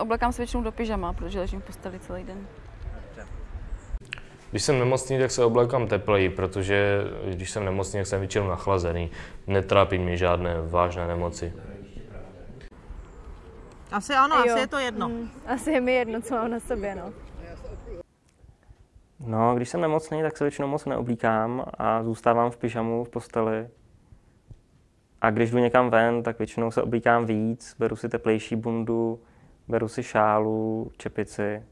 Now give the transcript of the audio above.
Oblekám se většinou do pyžama, protože ležím v posteli celý den. Když jsem nemocný, tak se oblékám tepleji, protože když jsem nemocný, tak jsem většinou nachlazený. Netrápí mě žádné vážné nemoci. Asi ano, Jo. asi je to jedno. Mm, asi je mi jedno, co mám na sobě, no. No, když jsem nemocný, tak se většinou moc neoblíkám a zůstávám v pyžamu v posteli. A když jdu někam ven, tak většinou se oblíkám víc, beru si teplejší bundu, beru si šálu, čepici